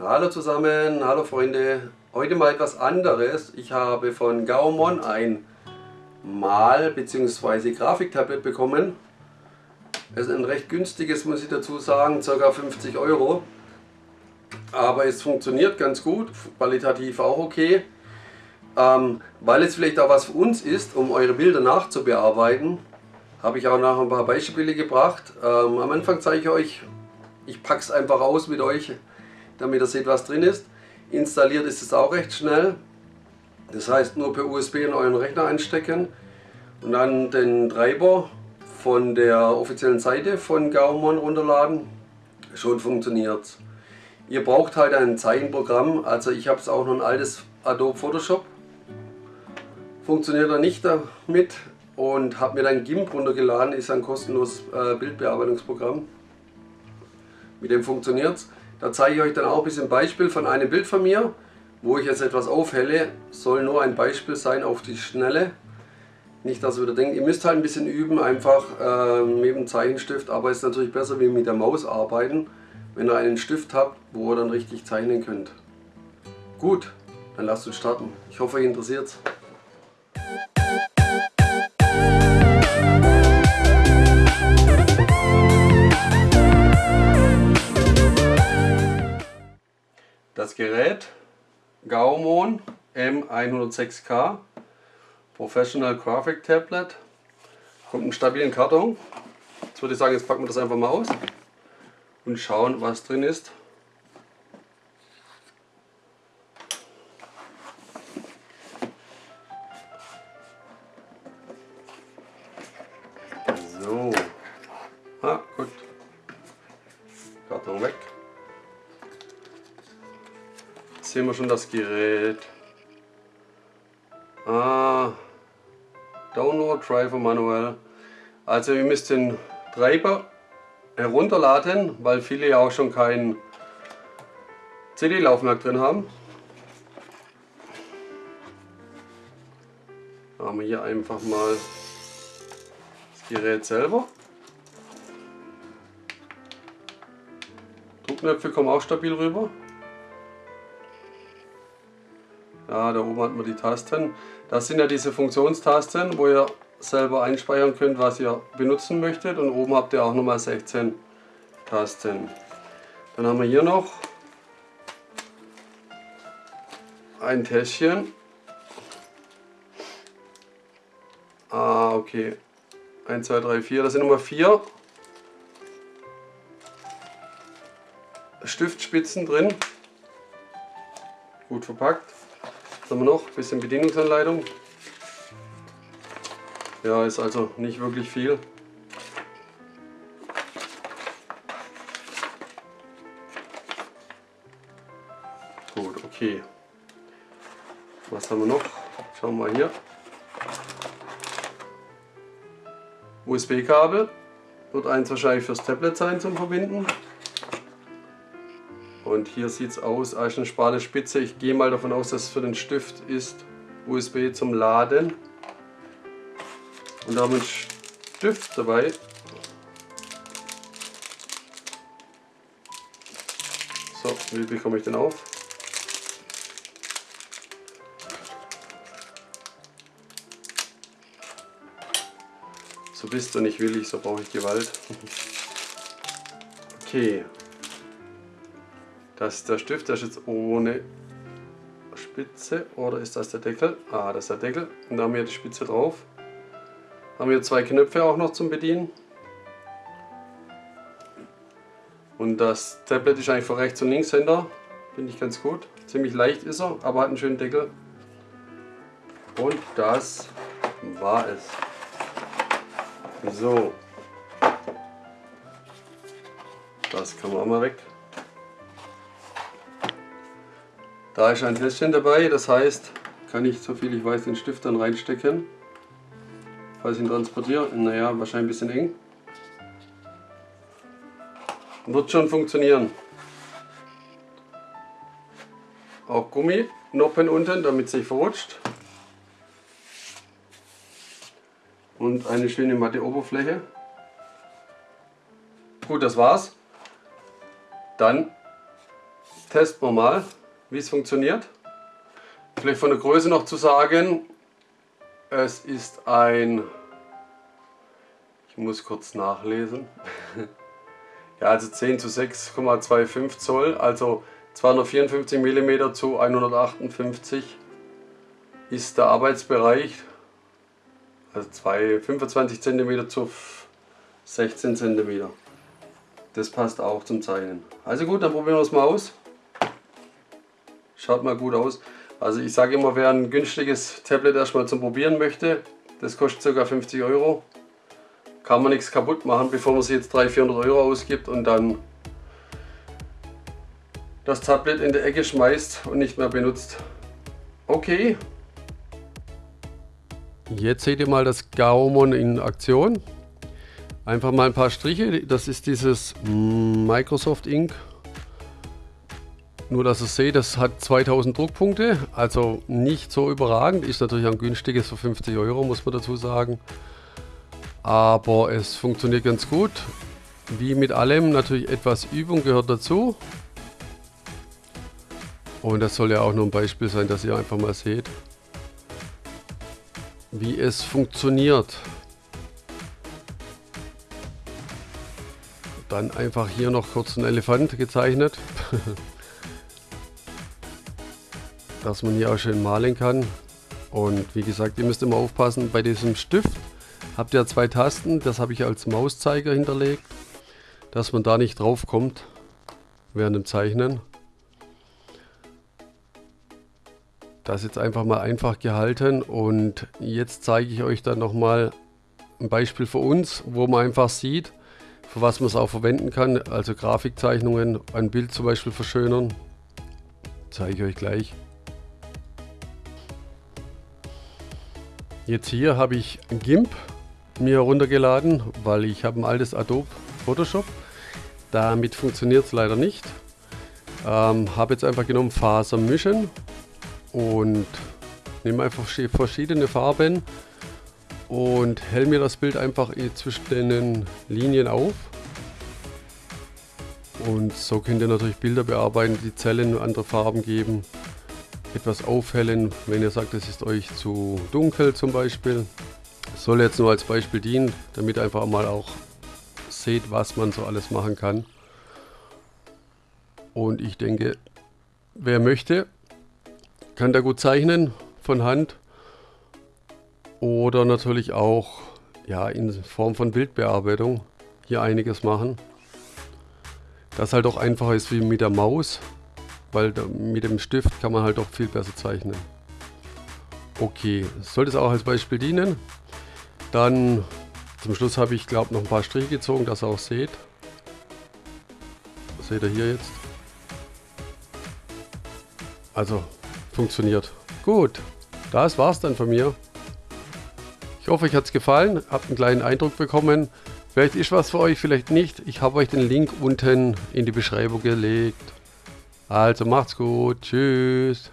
Hallo zusammen, hallo Freunde. Heute mal etwas anderes. Ich habe von Gaumon ein Mal- bzw. Grafiktablet bekommen. Es ist ein recht günstiges, muss ich dazu sagen, ca. 50 Euro. Aber es funktioniert ganz gut, qualitativ auch okay. Ähm, weil es vielleicht auch was für uns ist, um eure Bilder nachzubearbeiten, habe ich auch noch ein paar Beispiele gebracht. Ähm, am Anfang zeige ich euch, ich packe es einfach aus mit euch, damit ihr seht, was drin ist. Installiert ist es auch recht schnell. Das heißt, nur per USB in euren Rechner einstecken und dann den Treiber von der offiziellen Seite von Gaumon runterladen. Schon funktioniert Ihr braucht halt ein Zeichenprogramm, also ich habe es auch noch ein altes Adobe Photoshop. Funktioniert er nicht damit und habe mir dann GIMP runtergeladen, ist ein kostenloses äh, Bildbearbeitungsprogramm. Mit dem funktioniert es. Da zeige ich euch dann auch ein bisschen Beispiel von einem Bild von mir, wo ich jetzt etwas aufhelle. Soll nur ein Beispiel sein auf die Schnelle. Nicht, dass ihr wieder denkt, ihr müsst halt ein bisschen üben, einfach äh, mit dem Zeichenstift, aber es ist natürlich besser wie mit der Maus arbeiten, wenn ihr einen Stift habt, wo ihr dann richtig zeichnen könnt. Gut, dann lasst uns starten. Ich hoffe, euch interessiert Gerät Gaumon M106K Professional Graphic Tablet kommt im stabilen Karton. Jetzt würde ich sagen, jetzt packen wir das einfach mal aus und schauen, was drin ist. So, ah, sehen wir schon das Gerät. Ah, Download Driver manuell. Also ihr müsst den Treiber herunterladen, weil viele ja auch schon kein CD-Laufwerk drin haben. Haben wir hier einfach mal das Gerät selber. Druckknöpfe kommen auch stabil rüber. Ja, da oben hat man die Tasten. Das sind ja diese Funktionstasten, wo ihr selber einspeichern könnt, was ihr benutzen möchtet. Und oben habt ihr auch nochmal 16 Tasten. Dann haben wir hier noch ein Täschchen. Ah, okay. 1, 2, 3, 4. Das sind nochmal 4 Stiftspitzen drin. Gut verpackt. Haben wir noch? Ein bisschen Bedienungsanleitung. Ja, ist also nicht wirklich viel. Gut, okay. Was haben wir noch? Schauen wir mal hier. USB-Kabel. Wird eins wahrscheinlich fürs Tablet sein zum Verbinden. Und hier sieht es aus als eine schmale Spitze. Ich gehe mal davon aus, dass es für den Stift ist. USB zum Laden. Und da haben wir einen Stift dabei. So, wie bekomme ich den auf? So bist du nicht willig, so brauche ich Gewalt. Okay, das ist der Stift, der ist jetzt ohne Spitze. Oder ist das der Deckel? Ah, das ist der Deckel. Und da haben wir die Spitze drauf. Haben wir zwei Knöpfe auch noch zum Bedienen. Und das Tablet ist eigentlich von rechts und links hinter. Finde ich ganz gut. Ziemlich leicht ist er, aber hat einen schönen Deckel. Und das war es. So. Das kann man auch mal weg. Da ist ein Täschchen dabei, das heißt, kann ich, so viel ich weiß, den Stift dann reinstecken. Falls ich ihn transportiere, naja, wahrscheinlich ein bisschen eng. Wird schon funktionieren. Auch Gumminoppen unten, damit es sich verrutscht. Und eine schöne matte Oberfläche. Gut, das war's. Dann testen wir mal, wie es funktioniert. Vielleicht von der Größe noch zu sagen, es ist ein, ich muss kurz nachlesen, ja also 10 zu 6,25 Zoll, also 254 mm zu 158 ist der Arbeitsbereich, also 2, 25 cm zu 16 cm. Das passt auch zum Zeichnen. Also gut, dann probieren wir es mal aus. Schaut mal gut aus. Also ich sage immer, wer ein günstiges Tablet erstmal zum Probieren möchte, das kostet ca. 50 Euro. Kann man nichts kaputt machen, bevor man sich jetzt 300, 400 Euro ausgibt und dann das Tablet in der Ecke schmeißt und nicht mehr benutzt. Okay. Jetzt seht ihr mal das Gaumon in Aktion. Einfach mal ein paar Striche. Das ist dieses Microsoft Ink. Nur, dass ihr seht, das hat 2000 Druckpunkte. Also nicht so überragend. Ist natürlich ein günstiges für 50 Euro, muss man dazu sagen. Aber es funktioniert ganz gut. Wie mit allem, natürlich etwas Übung gehört dazu. Und das soll ja auch nur ein Beispiel sein, dass ihr einfach mal seht, wie es funktioniert. Dann einfach hier noch kurz ein Elefant gezeichnet. dass man hier auch schön malen kann. Und wie gesagt, ihr müsst immer aufpassen, bei diesem Stift habt ihr zwei Tasten, das habe ich als Mauszeiger hinterlegt, dass man da nicht drauf kommt während dem Zeichnen. Das jetzt einfach mal einfach gehalten und jetzt zeige ich euch dann nochmal ein Beispiel für uns, wo man einfach sieht, für was man es auch verwenden kann. Also Grafikzeichnungen, ein Bild zum Beispiel verschönern. Zeige ich euch gleich. Jetzt hier habe ich GIMP mir heruntergeladen, weil ich habe ein altes Adobe Photoshop. Damit funktioniert es leider nicht. Ähm, habe jetzt einfach genommen Faser mischen und nehme einfach verschiedene Farben und hell mir das Bild einfach zwischen den Linien auf. Und so könnt ihr natürlich Bilder bearbeiten, die Zellen andere Farben geben, etwas aufhellen, wenn ihr sagt, es ist euch zu dunkel zum Beispiel. Das soll jetzt nur als Beispiel dienen, damit ihr einfach mal auch seht, was man so alles machen kann. Und ich denke, wer möchte, kann da gut zeichnen von Hand oder natürlich auch ja, in Form von Bildbearbeitung hier einiges machen. Das halt auch einfacher ist wie mit der Maus, weil mit dem Stift kann man halt auch viel besser zeichnen. Okay, sollte es auch als Beispiel dienen. Dann zum Schluss habe ich glaube noch ein paar Striche gezogen, dass ihr auch seht. Das seht ihr hier jetzt. Also funktioniert. Gut, das war's dann von mir. Ich hoffe, euch hat es gefallen, habt einen kleinen Eindruck bekommen. Vielleicht ist was für euch, vielleicht nicht. Ich habe euch den Link unten in die Beschreibung gelegt. Also macht's gut. Tschüss.